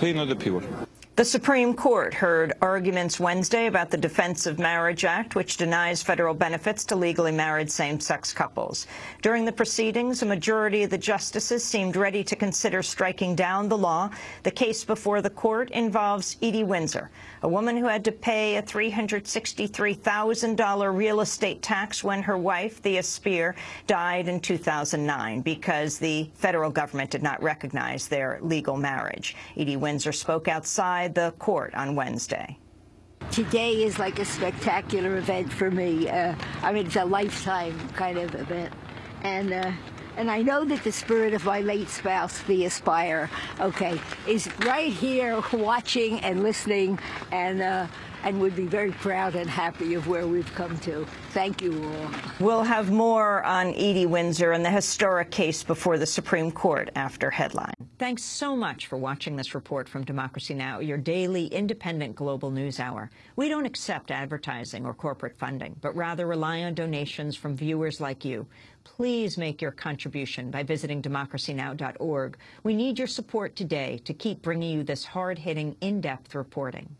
Plain or the pure. The Supreme Court heard arguments Wednesday about the Defense of Marriage Act, which denies federal benefits to legally married same-sex couples. During the proceedings, a majority of the justices seemed ready to consider striking down the law. The case before the court involves Edie Windsor, a woman who had to pay a $363,000 real estate tax when her wife, Thea Spyer, died in 2009 because the federal government did not recognize their legal marriage. Edie Windsor spoke outside the court on Wednesday. Today is like a spectacular event for me. Uh, I mean, it's a lifetime kind of event. And uh, and I know that the spirit of my late spouse, Thea Spyer, okay, is right here watching and listening and uh, and would be very proud and happy of where we've come to. Thank you all. We'll have more on Edie Windsor and the historic case before the Supreme Court after Headline. Thanks so much for watching this report from Democracy Now!, your daily independent global news hour. We don't accept advertising or corporate funding, but rather rely on donations from viewers like you. Please make your contribution by visiting democracynow.org. We need your support today to keep bringing you this hard-hitting, in-depth reporting.